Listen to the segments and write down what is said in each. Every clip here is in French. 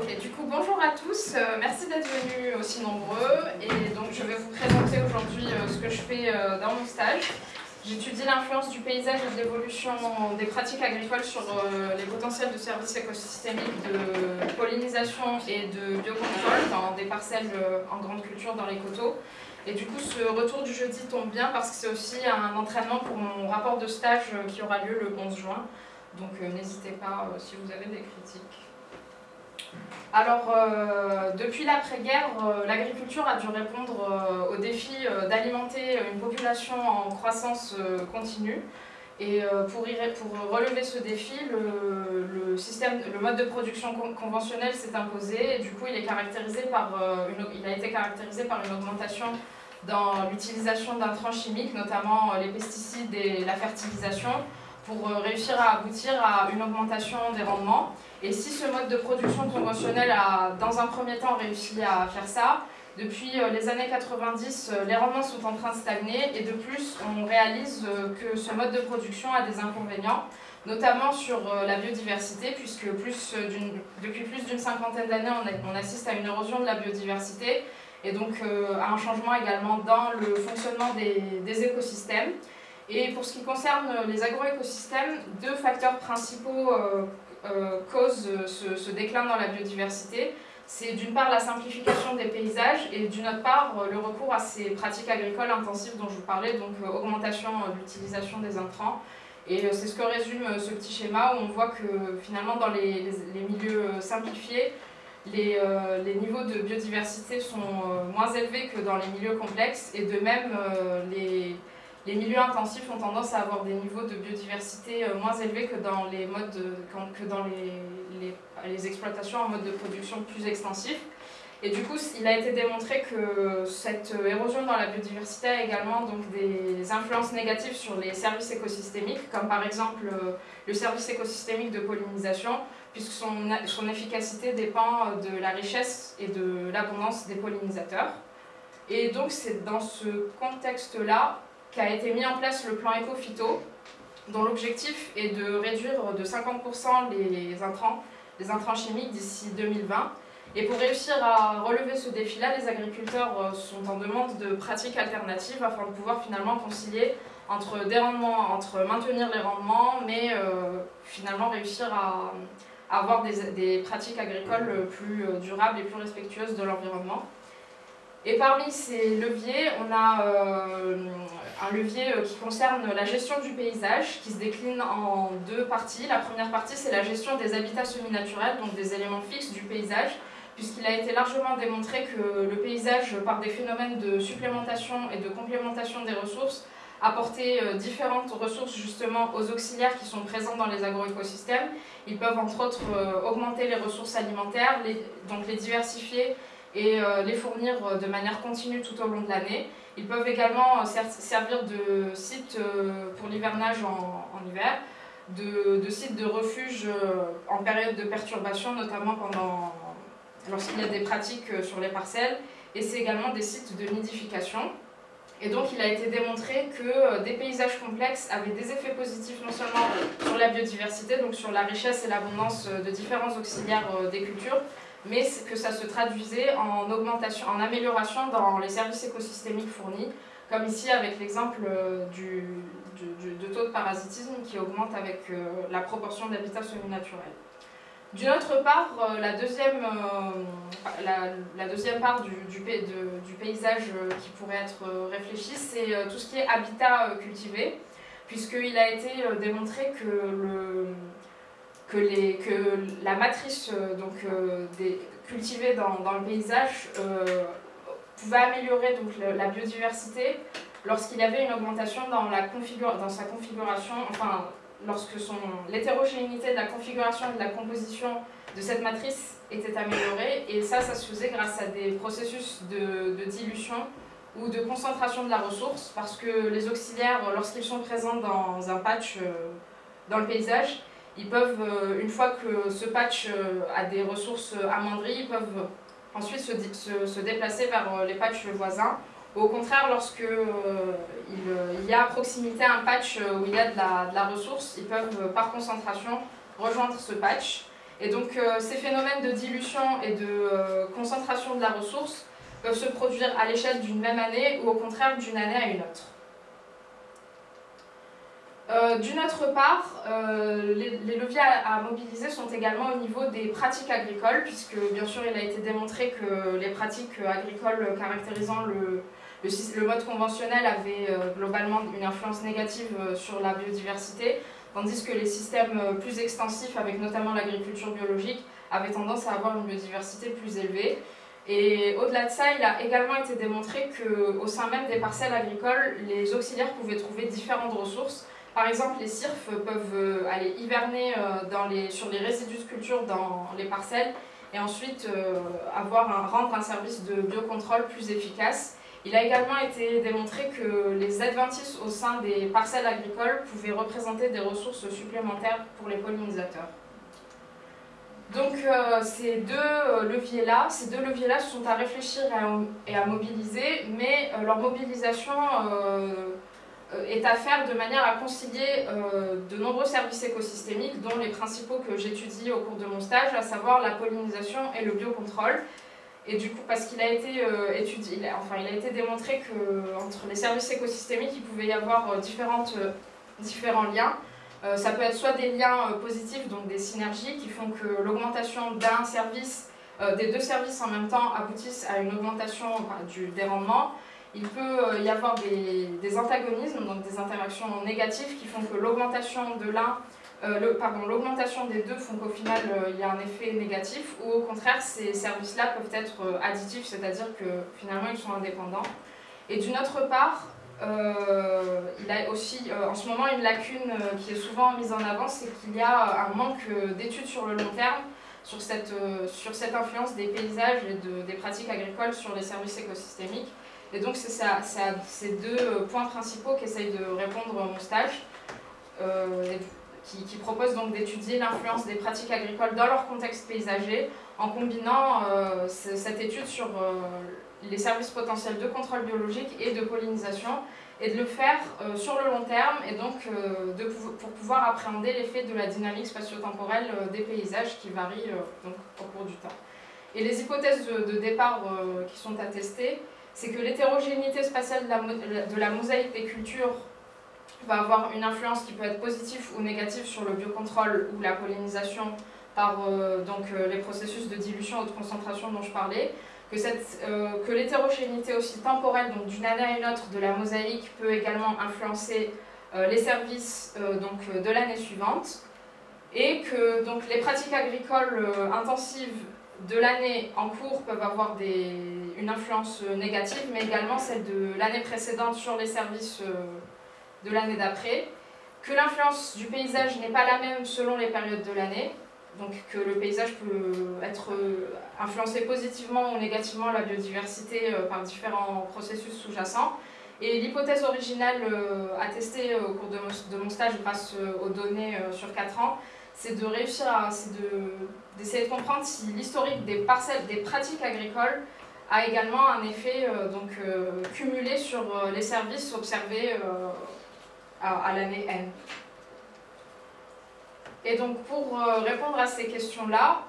Ok, du coup, bonjour à tous, euh, merci d'être venus aussi nombreux. Et donc, je vais vous présenter aujourd'hui euh, ce que je fais euh, dans mon stage. J'étudie l'influence du paysage et de l'évolution des pratiques agricoles sur les potentiels de services écosystémiques de pollinisation et de biocontrôle dans des parcelles en grande culture dans les coteaux. Et du coup, ce retour du jeudi tombe bien parce que c'est aussi un entraînement pour mon rapport de stage qui aura lieu le 11 juin. Donc n'hésitez pas si vous avez des critiques. Alors, euh, depuis l'après-guerre, euh, l'agriculture a dû répondre euh, au défi d'alimenter une population en croissance continue. Et pour, relever ce défi, le, système, le mode de production conventionnel s'est imposé et du coup il, est caractérisé par, il a été caractérisé par une augmentation dans l'utilisation d'intrants chimiques, notamment les pesticides et la fertilisation, pour réussir à aboutir à une augmentation des rendements. Et si ce mode de production conventionnel a, dans un premier temps, réussi à faire ça, depuis euh, les années 90, euh, les rendements sont en train de stagner et de plus, on réalise euh, que ce mode de production a des inconvénients, notamment sur la biodiversité, puisque depuis plus d'une cinquantaine d'années, on, assiste à une érosion de la biodiversité et donc à un changement également dans le fonctionnement des écosystèmes. Et pour ce qui concerne les agroécosystèmes, deux facteurs principaux euh, euh, ce, déclin dans la biodiversité, c'est d'une part la simplification des paysages et d'une autre part euh, le recours à ces pratiques agricoles intensives dont je vous parlais, donc augmentation de l'utilisation des intrants. Et c'est ce que résume ce petit schéma où on voit que finalement dans les, milieux simplifiés, les, les, niveaux de biodiversité sont moins élevés que dans les milieux complexes et de même les, les milieux intensifs ont tendance à avoir des niveaux de biodiversité euh, moins élevés que dans les, modes que dans les, les, exploitations en mode de production plus extensif. Et du coup, il a été démontré que cette érosion dans la biodiversité a également donc, des influences négatives sur les services écosystémiques, comme par exemple euh, le service écosystémique de pollinisation, puisque son, son efficacité dépend de la richesse et de l'abondance des pollinisateurs. Et donc c'est dans ce contexte-là qu'a été mis en place le plan éco-phyto, dont l'objectif est de réduire de 50% les intrants, les intrants chimiques d'ici 2020. Et pour réussir à relever ce défi-là, les agriculteurs euh, sont en demande de pratiques alternatives afin de pouvoir finalement concilier entre des rendements, entre maintenir les rendements, mais euh, finalement réussir à, avoir des, pratiques agricoles plus euh, durables et plus respectueuses de l'environnement. Et parmi ces leviers, on a un levier euh, qui concerne la gestion du paysage, qui se décline en deux parties. La première partie, c'est la gestion des habitats semi-naturels, donc des éléments fixes du paysage, puisqu'il a été largement démontré que le paysage, par des phénomènes de supplémentation et de complémentation des ressources, apportait euh, différentes ressources justement aux auxiliaires qui sont présents dans les agroécosystèmes. Ils peuvent entre autres augmenter les ressources alimentaires, donc les diversifier et euh, les fournir euh, de manière continue tout au long de l'année. Ils peuvent également euh, servir de site pour l'hivernage en, hiver, de, de site de refuge en période de perturbation, notamment pendant lorsqu'il y a des pratiques sur les parcelles, et c'est également des sites de nidification. Et donc il a été démontré que des paysages complexes avaient des effets positifs non seulement sur la biodiversité, donc sur la richesse et l'abondance de différents auxiliaires des cultures, mais que ça se traduisait en, augmentation, en amélioration dans les services écosystémiques fournis, comme ici avec l'exemple euh, du, taux de parasitisme qui augmente avec euh, la proportion d'habitats semi-naturels. D'une autre part, euh, la deuxième, la, deuxième part du, paysage qui pourrait être réfléchi, c'est tout ce qui est habitat cultivé, puisqu'il a été démontré que le, que, la matrice euh, donc, euh, cultivée dans, le paysage euh, pouvait améliorer donc, la biodiversité lorsqu'il y avait une augmentation dans, sa configuration, enfin lorsque l'hétérogénéité de la configuration et de la composition de cette matrice était améliorée. Et ça, ça se faisait grâce à des processus de dilution ou de concentration de la ressource parce que les auxiliaires, lorsqu'ils sont présents dans un patch dans le paysage, ils peuvent, euh, une fois que ce patch euh, a des ressources amoindries, ils peuvent ensuite se, se, déplacer vers euh, les patchs voisins. Au contraire, lorsque il, y a à proximité un patch où il y a de la, de la ressource, ils peuvent par concentration rejoindre ce patch. Et donc ces phénomènes de dilution et de concentration de la ressource peuvent se produire à l'échelle d'une même année ou au contraire d'une année à une autre. Euh, d'une autre part, euh, les, leviers à, mobiliser sont également au niveau des pratiques agricoles, puisque bien sûr il a été démontré que les pratiques agricoles caractérisant le, mode conventionnel avaient euh, globalement une influence négative sur la biodiversité, tandis que les systèmes plus extensifs, avec notamment l'agriculture biologique, avaient tendance à avoir une biodiversité plus élevée. Et au-delà de ça, il a également été démontré qu'au sein même des parcelles agricoles, les auxiliaires pouvaient trouver différentes ressources, par exemple, les cirfs peuvent euh, aller hiverner euh, sur les résidus de culture dans les parcelles et ensuite euh, avoir un, rendre un service de biocontrôle plus efficace. Il a également été démontré que les adventices au sein des parcelles agricoles pouvaient représenter des ressources supplémentaires pour les pollinisateurs. Donc ces deux leviers-là, leviers-là sont à réfléchir et à, mobiliser, mais leur mobilisation est à faire de manière à concilier euh, de nombreux services écosystémiques, dont les principaux que j'étudie au cours de mon stage, à savoir la pollinisation et le biocontrôle. Et du coup, parce qu'il a été euh, étudié, enfin, il a été démontré qu'entre les services écosystémiques, il pouvait y avoir différentes, différents liens. ça peut être soit des liens positifs, donc des synergies, qui font que l'augmentation d'un service, des deux services en même temps, aboutissent à une augmentation du, des rendements, il peut euh, y avoir des, antagonismes, donc des interactions négatives qui font que l'augmentation de l'un, euh, pardon, l'augmentation des deux font qu'au final euh, il y a un effet négatif, ou au contraire ces services-là peuvent être additifs, c'est-à-dire que finalement ils sont indépendants. Et d'une autre part, il a aussi en ce moment une lacune qui est souvent mise en avant, c'est qu'il y a un manque d'études sur le long terme sur cette, influence des paysages et de, des pratiques agricoles sur les services écosystémiques. Et donc c'est à ces deux euh, points principaux qu'essaye de répondre mon stage, euh, qui, propose donc d'étudier l'influence des pratiques agricoles dans leur contexte paysager, en combinant euh, cette étude sur les services potentiels de contrôle biologique et de pollinisation, et de le faire sur le long terme, et donc pour pouvoir appréhender l'effet de la dynamique spatio-temporelle des paysages qui varie donc, au cours du temps. Et les hypothèses de, de départ qui sont attestées, c'est que l'hétérogénéité spatiale de la, mosaïque des cultures va avoir une influence qui peut être positive ou négative sur le biocontrôle ou la pollinisation par euh, donc, euh, les processus de dilution ou de concentration dont je parlais, que, euh, que l'hétérogénéité aussi temporelle, donc d'une année à une autre de la mosaïque, peut également influencer les services donc, de l'année suivante, et que donc, les pratiques agricoles intensives de l'année en cours peuvent avoir des, une influence négative, mais également celle de l'année précédente sur les services euh, de l'année d'après, que l'influence du paysage n'est pas la même selon les périodes de l'année, donc que le paysage peut être euh, influencé positivement ou négativement la biodiversité euh, par différents processus sous-jacents. Et l'hypothèse originale attestée au cours de mon stage grâce aux données sur 4 ans, c'est de réussir à d'essayer de, comprendre si l'historique des parcelles, des pratiques agricoles a également un effet euh, donc, euh, cumulé sur euh, les services observés à, l'année N. Et donc pour répondre à ces questions-là,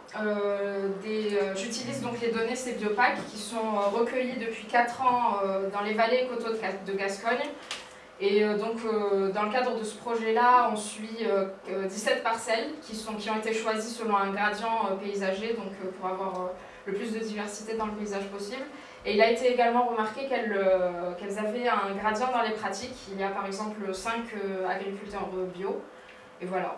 j'utilise donc les données CBiopac qui sont recueillies depuis 4 ans dans les vallées et coteaux de Gascogne et euh, donc, euh, dans le cadre de ce projet-là, on suit 17 euh, parcelles qui, sont, qui ont été choisies selon un gradient paysager, donc pour avoir le plus de diversité dans le paysage possible. Et il a été également remarqué qu'elles avaient un gradient dans les pratiques. Il y a par exemple 5 agriculteurs bio. Et voilà.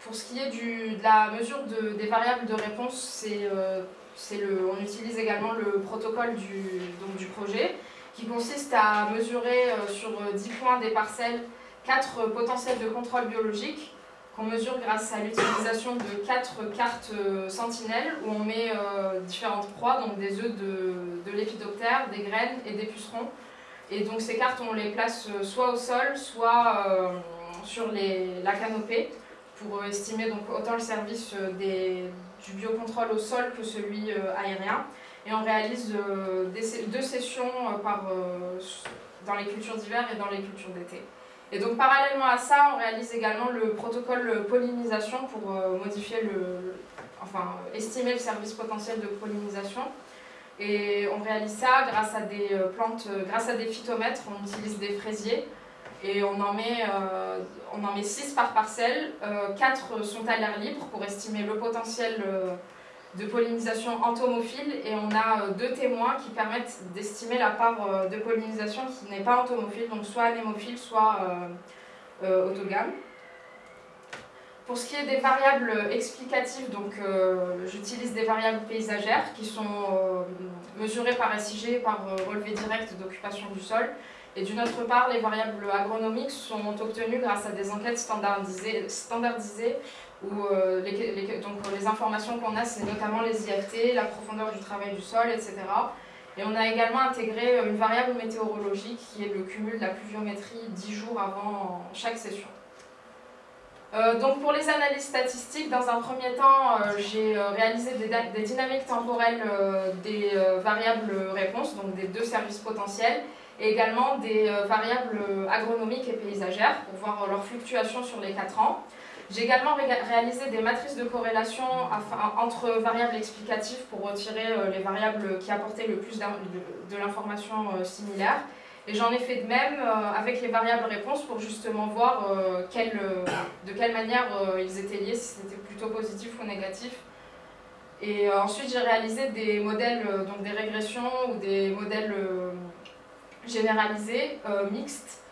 Pour ce qui est du, de la mesure de, des variables de réponse, le, on utilise également le protocole du, donc, du projet qui consiste à mesurer euh, sur 10 euh, points des parcelles 4 euh, potentiels de contrôle biologique qu'on mesure grâce à l'utilisation de 4 cartes sentinelles où on met différentes proies, donc des œufs de, de l'épidoptère, des graines et des pucerons. Et donc ces cartes, on les place soit au sol, soit sur la canopée pour estimer autant le service des, du biocontrôle au sol que celui aérien. Et on réalise euh, deux sessions euh, euh, dans les cultures d'hiver et dans les cultures d'été. Et donc parallèlement à ça, on réalise également le protocole pollinisation pour modifier le, enfin estimer le service potentiel de pollinisation. Et on réalise ça grâce à des plantes, grâce à des phytomètres, on utilise des fraisiers et on en met, euh, on en met 6 par parcelle, 4 euh, sont à l'air libre pour estimer le potentiel de pollinisation entomophile et on a deux témoins qui permettent d'estimer la part de pollinisation qui n'est pas entomophile, donc soit anémophile, soit autogame. Pour ce qui est des variables explicatives, donc j'utilise des variables paysagères qui sont mesurées par SIG, par relevé direct d'occupation du sol. Et d'une autre part, les variables agronomiques sont obtenues grâce à des enquêtes standardisées où euh, les, donc, les informations qu'on a, c'est notamment les IFT, la profondeur du travail du sol, etc. Et on a également intégré une variable météorologique qui est le cumul de la pluviométrie 10 jours avant chaque session. Euh, donc pour les analyses statistiques, dans un premier temps, euh, j'ai réalisé des, dynamiques temporelles des variables réponses, donc des deux services potentiels, et également des euh, variables agronomiques et paysagères pour voir leur fluctuation sur les 4 ans. J'ai également réalisé des matrices de corrélation entre variables explicatives pour retirer euh, les variables qui apportaient le plus de l'information euh, similaire. Et j'en ai fait de même avec les variables réponses pour justement voir de quelle manière ils étaient liés, si c'était plutôt positif ou négatif. Et ensuite j'ai réalisé des modèles, donc des régressions ou des modèles généralisé, euh, mixte.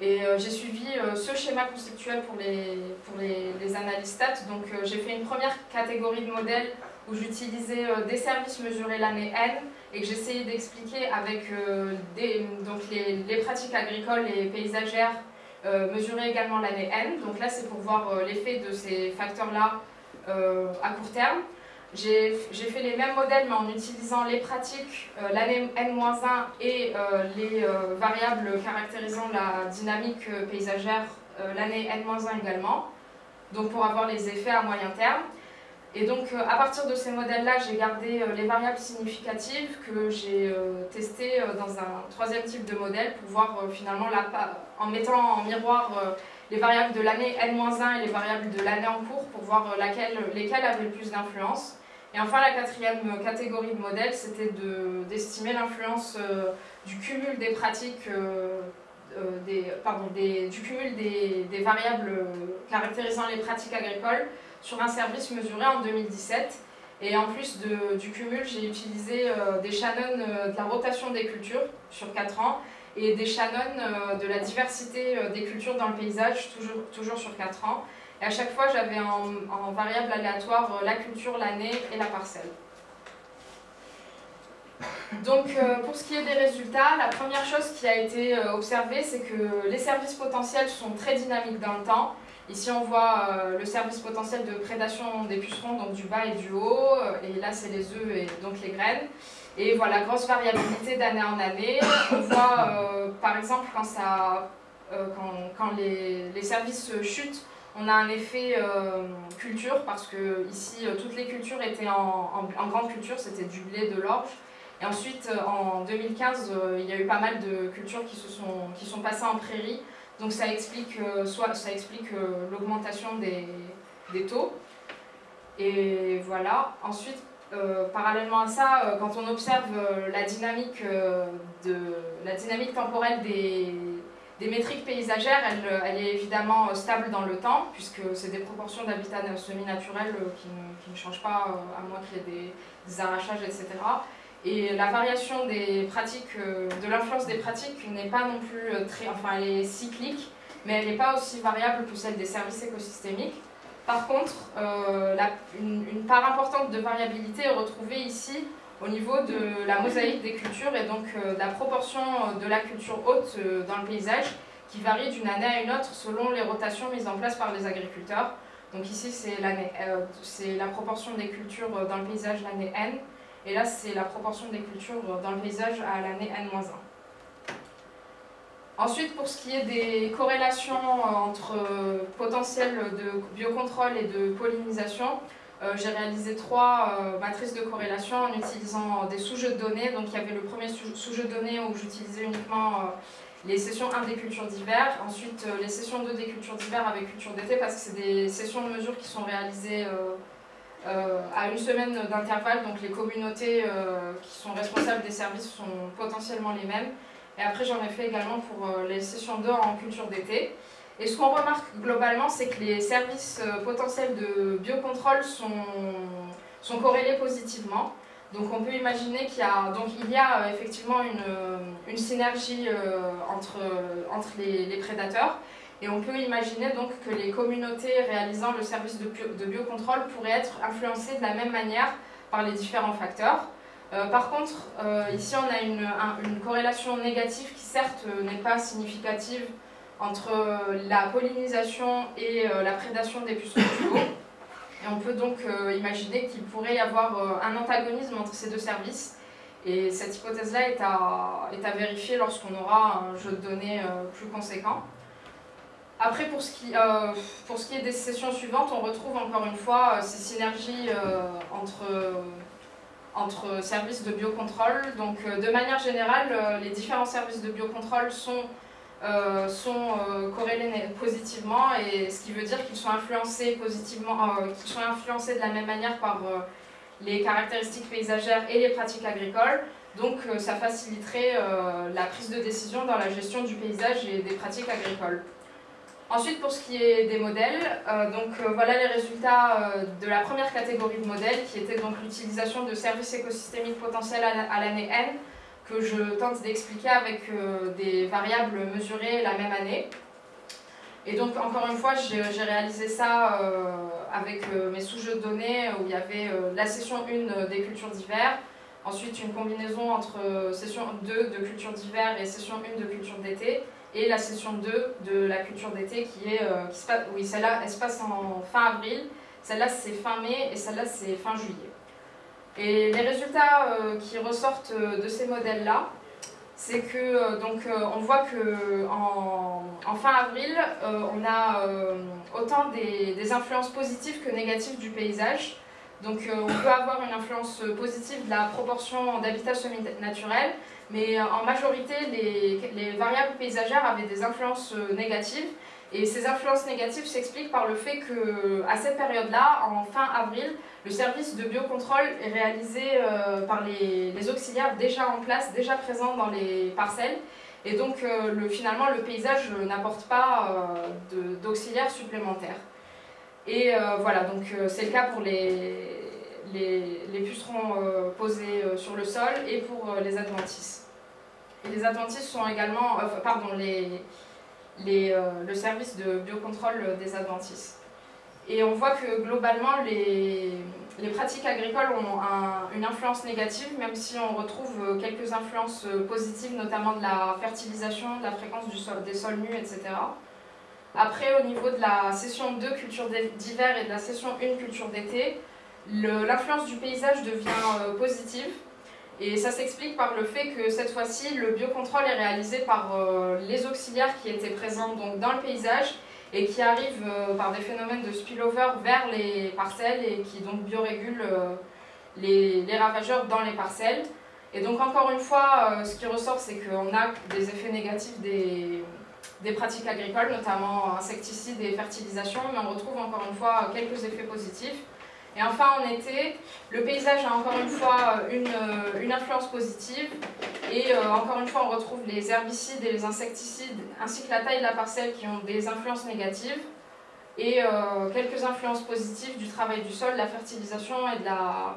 Et euh, j'ai suivi euh, ce schéma conceptuel pour les, pour les, les analyses stats. Donc j'ai fait une première catégorie de modèles où j'utilisais des services mesurés l'année N et que j'essayais d'expliquer avec donc les, les, pratiques agricoles et paysagères mesurées également l'année N. Donc là c'est pour voir l'effet de ces facteurs-là à court terme. J'ai fait les mêmes modèles mais en utilisant les pratiques, euh, l'année N-1 et euh, les euh, variables caractérisant la dynamique paysagère l'année N-1 également, donc pour avoir les effets à moyen terme. Et donc à partir de ces modèles-là, j'ai gardé les variables significatives que j'ai testées dans un troisième type de modèle pour voir finalement la, en mettant en miroir les variables de l'année N-1 et les variables de l'année en cours pour voir laquelle, lesquelles avaient le plus d'influence. Et enfin, la quatrième catégorie de modèles, c'était d'estimer l'influence euh, du cumul des pratiques, euh, euh, des, pardon, du cumul des, des, variables caractérisant les pratiques agricoles sur un service mesuré en 2017. Et en plus du cumul, j'ai utilisé des Shannon de la rotation des cultures sur 4 ans et des Shannon de la diversité des cultures dans le paysage, toujours, toujours sur 4 ans. Et à chaque fois, j'avais en, variable aléatoire euh, la culture, l'année et la parcelle. Donc euh, pour ce qui est des résultats, la première chose qui a été euh, observée, c'est que les services potentiels sont très dynamiques dans le temps. Ici on voit le service potentiel de prédation des pucerons, donc du bas et du haut, et là c'est les œufs et donc les graines. Et voilà, grosse variabilité d'année en année. On voit par exemple quand, ça, quand, les, les services chutent, on a un effet euh, culture parce que ici euh, toutes les cultures étaient en, grande culture, c'était du blé, de l'orge. Et ensuite euh, en 2015 il y a eu pas mal de cultures qui, se sont, passées en prairie. Donc ça explique, soit, ça explique l'augmentation des, taux. Et voilà. Ensuite, parallèlement à ça, quand on observe la dynamique temporelle des, des métriques paysagères, elle, elle, est évidemment stable dans le temps, puisque c'est des proportions d'habitat semi-naturel euh, qui, qui, ne changent pas, euh, à moins qu'il y ait des, arrachages, etc. Et la variation des pratiques, euh, de l'influence des pratiques n'est pas non plus très, enfin elle est cyclique, mais elle n'est pas aussi variable que celle des services écosystémiques. Par contre, une, part importante de variabilité est retrouvée ici au niveau de la mosaïque des cultures et donc euh, la proportion euh, de la culture haute euh, dans le paysage qui varie d'une année à une autre selon les rotations mises en place par les agriculteurs. Donc ici c'est la proportion des cultures dans le paysage l'année N et là c'est la proportion des cultures dans le paysage à l'année N-1. Ensuite, pour ce qui est des corrélations entre potentiel de biocontrôle et de pollinisation, euh, j'ai réalisé trois euh, matrices de corrélation en utilisant des sous-jeux de données. Donc il y avait le premier sous-jeu de données où j'utilisais uniquement euh, les sessions 1 des cultures d'hiver, ensuite les sessions 2 des cultures d'hiver avec culture d'été, parce que c'est des sessions de mesure qui sont réalisées à une semaine d'intervalle, donc les communautés qui sont responsables des services sont potentiellement les mêmes. Et après j'en ai fait également pour les sessions 2 en culture d'été. Et ce qu'on remarque globalement, c'est que les services potentiels de biocontrôle sont, sont corrélés positivement. Donc on peut imaginer qu'il y a, euh, effectivement une, euh, synergie euh, entre, les, prédateurs et on peut imaginer donc que les communautés réalisant le service de, biocontrôle pourraient être influencées de la même manière par les différents facteurs. par contre, ici on a une, corrélation négative qui certes n'est pas significative entre la pollinisation et la prédation des pucerons du et on peut donc euh, imaginer qu'il pourrait y avoir euh, un antagonisme entre ces deux services. Et cette hypothèse-là est à, est à vérifier lorsqu'on aura un jeu de données euh, plus conséquent. Après, pour ce, qui, pour ce qui est des sessions suivantes, on retrouve encore une fois ces synergies entre, entre services de biocontrôle. Donc, de manière générale, les différents services de biocontrôle sont euh, sont euh, corrélés positivement et ce qui veut dire qu'ils sont influencés positivement, euh, qu'ils sont influencés de la même manière par les caractéristiques paysagères et les pratiques agricoles. Donc ça faciliterait la prise de décision dans la gestion du paysage et des pratiques agricoles. Ensuite, pour ce qui est des modèles, donc voilà les résultats de la première catégorie de modèles, qui était l'utilisation de services écosystémiques potentiels à l'année N que je tente d'expliquer avec euh, des variables mesurées la même année. Et donc, encore une fois, j'ai réalisé ça euh, avec euh, mes sous-jeux de données où il y avait la session 1 des cultures d'hiver, ensuite une combinaison entre session 2 de culture d'hiver et session 1 de culture d'été, et la session 2 de la culture d'été qui est, qui se passe, oui, celle-là, elle se passe en fin avril, celle-là c'est fin mai et celle-là c'est fin juillet. Et les résultats euh, qui ressortent euh, de ces modèles-là, c'est que euh, donc on voit que en, fin avril, on a autant des, influences positives que négatives du paysage. Donc on peut avoir une influence positive de la proportion d'habitat semi-naturel, mais en majorité les, variables paysagères avaient des influences négatives. Et ces influences négatives s'expliquent par le fait qu'à cette période-là, en fin avril, le service de biocontrôle est réalisé euh, par les, auxiliaires déjà en place, déjà présents dans les parcelles. Et donc euh, le, finalement le paysage n'apporte pas euh, d'auxiliaires supplémentaires. Et voilà, donc c'est le cas pour les, les, pucerons posés sur le sol et pour les adventices. Et les adventices sont également, pardon, les, les, le service de biocontrôle des adventices. Et on voit que globalement, les, les pratiques agricoles ont une influence négative, même si on retrouve euh, quelques influences euh, positives, notamment de la fertilisation, de la fréquence du sol, des sols nus, etc. Après, au niveau de la session 2, culture d'hiver, et de la session 1, culture d'été, l'influence du paysage devient euh, positive. Et ça s'explique par le fait que cette fois-ci, le biocontrôle est réalisé par les auxiliaires qui étaient présents donc, dans le paysage et qui arrivent euh, par des phénomènes de spillover vers les parcelles et qui donc biorégulent euh, les, les, ravageurs dans les parcelles. Et donc encore une fois, euh, ce qui ressort, c'est qu'on a des effets négatifs des, des pratiques agricoles, notamment insecticides et fertilisation, mais on retrouve encore une fois quelques effets positifs. Et enfin, en été, le paysage a encore une fois une, une influence positive. Et euh, encore une fois, on retrouve les herbicides et les insecticides, ainsi que la taille de la parcelle qui ont des influences négatives. Et euh, quelques influences positives du travail du sol, de la fertilisation et de la,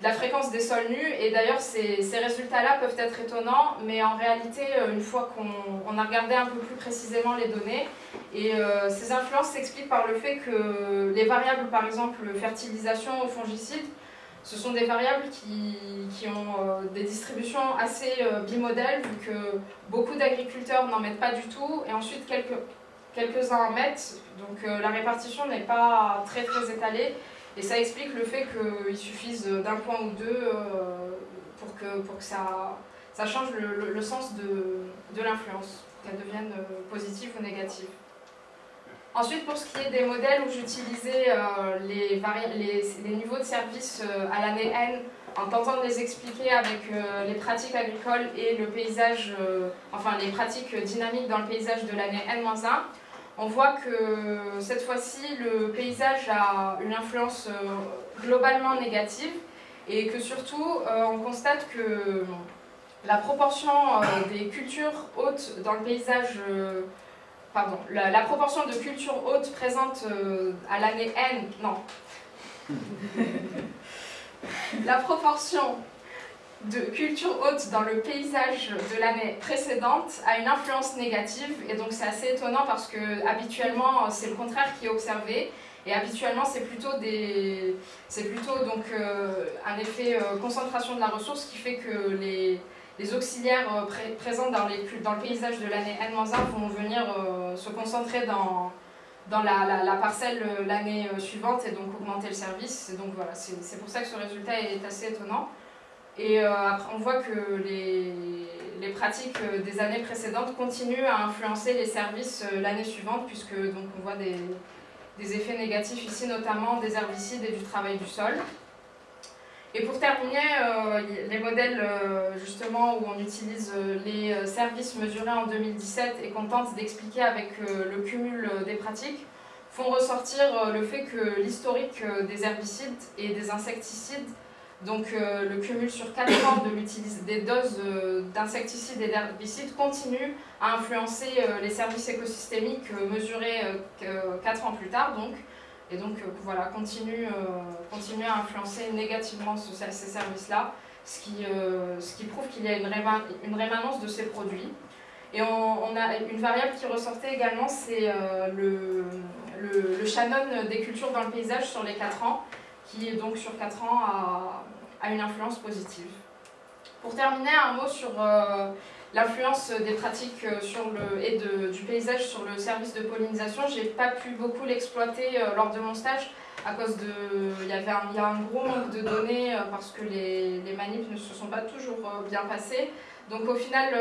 la fréquence des sols nus. Et d'ailleurs, ces, ces résultats-là peuvent être étonnants, mais en réalité, euh, une fois qu'on a regardé un peu plus précisément les données, et euh, ces influences s'expliquent par le fait que les variables, par exemple fertilisation ou fongicide, ce sont des variables qui, qui ont euh, des distributions assez euh, vu que beaucoup d'agriculteurs n'en mettent pas du tout, et ensuite quelques, quelques-uns en mettent, donc la répartition n'est pas très très étalée, et ça explique le fait qu'il suffise d'un point ou deux pour que, pour que ça, ça change le, le sens de, de l'influence, qu'elle devienne positive ou négative. Ensuite, pour ce qui est des modèles où j'utilisais euh, les, les, niveaux de service euh, à l'année N, en tentant de les expliquer avec euh, les pratiques agricoles et le paysage, enfin les pratiques dynamiques dans le paysage de l'année N-1, on voit que cette fois-ci, le paysage a une influence globalement négative et que surtout, on constate que la proportion des cultures hautes dans le paysage pardon, la, proportion de cultures hautes présente euh, à l'année N, non. la proportion de cultures hautes dans le paysage de l'année précédente a une influence négative et donc c'est assez étonnant parce que habituellement c'est le contraire qui est observé et habituellement c'est plutôt, des, plutôt donc, euh, un effet euh, concentration de la ressource qui fait que les, les auxiliaires euh, présents dans, les, dans, le paysage de l'année N-1 vont venir se concentrer dans, dans la, parcelle euh, l'année suivante et donc augmenter le service. donc voilà, c'est pour ça que ce résultat est assez étonnant. Et après, on voit que les, les, pratiques des années précédentes continuent à influencer les services l'année suivante, puisque donc, on voit des, des effets négatifs ici, notamment des herbicides et du travail du sol. Et pour terminer, euh, les modèles euh, justement où on utilise euh, les services mesurés en 2017 et qu'on tente d'expliquer avec le cumul des pratiques font ressortir le fait que l'historique des herbicides et des insecticides, donc le cumul sur 4 ans de des doses d'insecticides et d'herbicides continue à influencer les services écosystémiques mesurés 4 ans plus tard. Donc, et donc euh, voilà, continue, euh, continue à influencer négativement ces services-là, ce, euh, ce qui prouve qu'il y a une, rémanence de ces produits. Et on, a une variable qui ressortait également, c'est le, le, Shannon des cultures dans le paysage sur les 4 ans, qui donc sur 4 ans a, a une influence positive. Pour terminer, un mot sur l'influence des pratiques euh, et du paysage sur le service de pollinisation. Je n'ai pas pu beaucoup l'exploiter euh, lors de mon stage à cause de... Il y avait un, y a un gros manque de données euh, parce que les, les manips ne se sont pas toujours bien passées. Donc au final,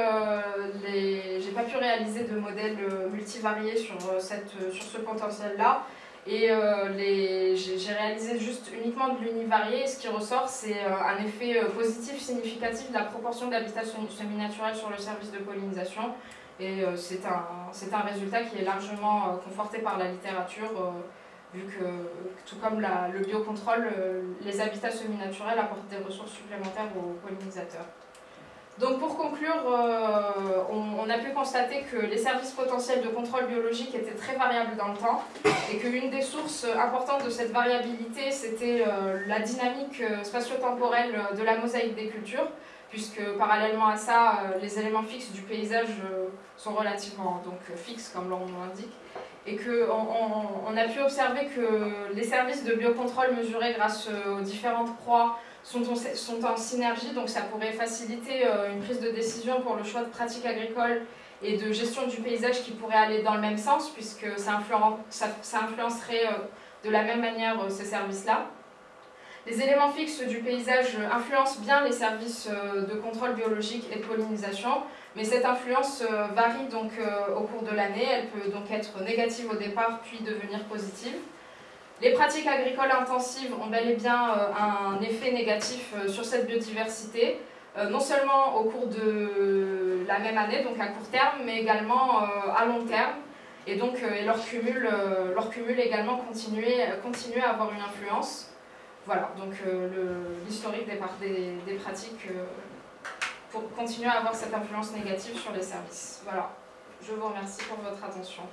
je n'ai pas pu réaliser de modèle multivarié sur, cette, sur ce potentiel-là. Et euh, j'ai réalisé juste uniquement de l'univarié ce qui ressort, c'est euh, un effet euh, positif significatif de la proportion d'habitats semi-naturels sur le service de pollinisation. Et c'est un, un, résultat qui est largement conforté par la littérature, vu que, tout comme le biocontrôle, les habitats semi-naturels apportent des ressources supplémentaires aux pollinisateurs. Donc pour conclure, euh, on, a pu constater que les services potentiels de contrôle biologique étaient très variables dans le temps et qu'une des sources importantes de cette variabilité, c'était euh, la dynamique euh, spatio-temporelle de la mosaïque des cultures, puisque parallèlement à ça, les éléments fixes du paysage sont relativement donc, fixes, comme l'on l'indique, et qu'on on a pu observer que les services de biocontrôle mesurés grâce aux différentes proies sont en, synergie, donc ça pourrait faciliter euh, une prise de décision pour le choix de pratiques agricoles et de gestion du paysage qui pourrait aller dans le même sens, puisque ça, ça, influencerait euh, de la même manière euh, ces services-là. Les éléments fixes du paysage influencent bien les services de contrôle biologique et de pollinisation, mais cette influence varie donc au cours de l'année, elle peut donc être négative au départ puis devenir positive. Les pratiques agricoles intensives ont bel et bien euh, un effet négatif euh, sur cette biodiversité, euh, non seulement au cours de la même année, donc à court terme, mais également à long terme. Et donc leur, cumul, leur également continue, continue à avoir une influence. Voilà, donc l'historique des, des, des, pratiques pour continuer à avoir cette influence négative sur les services. Voilà, je vous remercie pour votre attention.